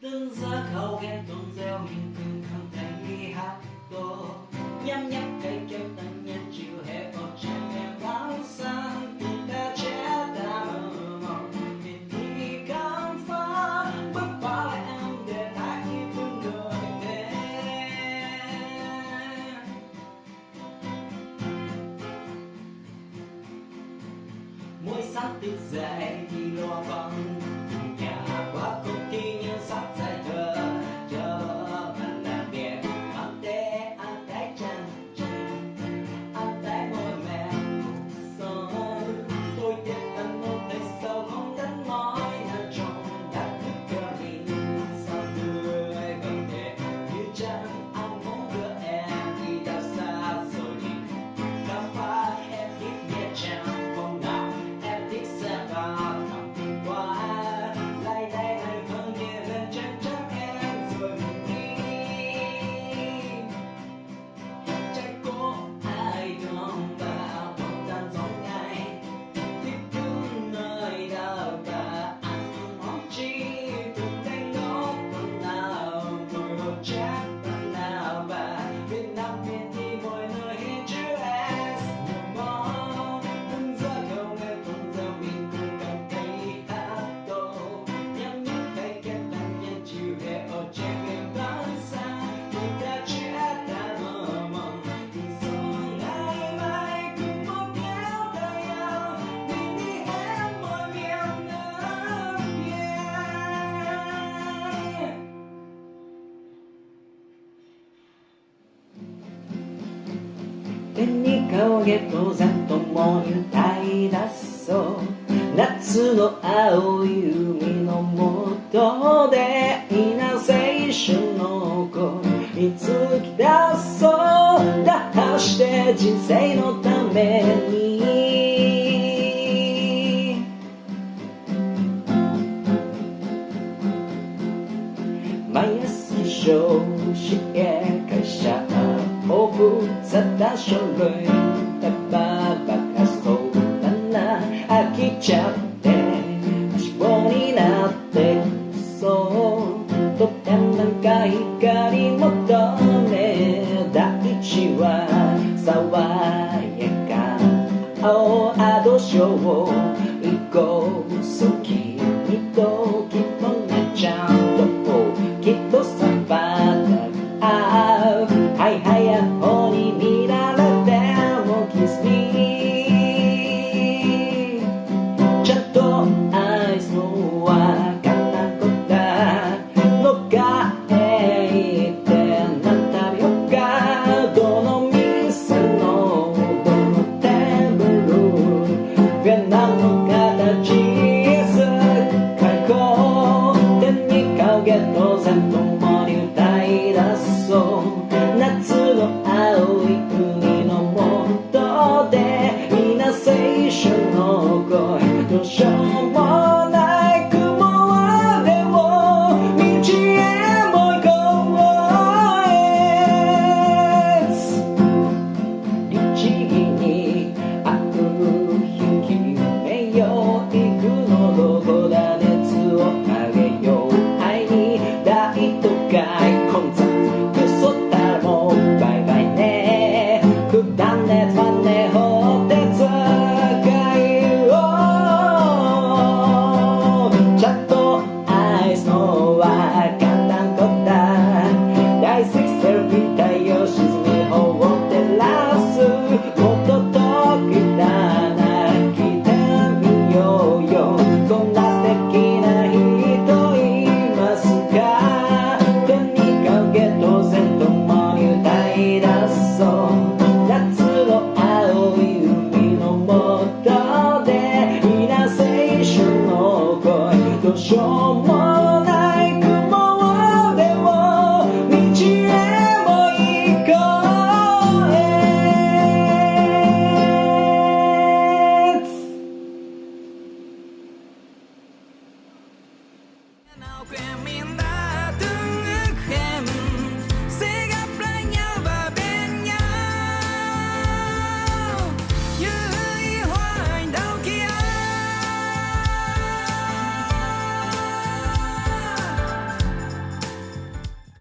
뜬사가오겐 동서민 큰컨텐이 하고 냠냠 대결 땅년 주해 어쩌면 마우상 뜬다 제다음 어린이 감파 뻔빠래 안돼 나 기쁜 노래 mỗi sáng thức dậy đi lo vắng 手に顔毛山とも歌い。だそう夏の青い海のもとでい稲青春の子いつき出そう。だとして人生のために。毎朝消進へ書類たばばかすとだん飽きちゃって足棒になってそとてもなんか怒光求めうちは爽やか青あどしョーを行こう好きにときもなちゃんときっとさサンバあだはいはやお canal Caminhar.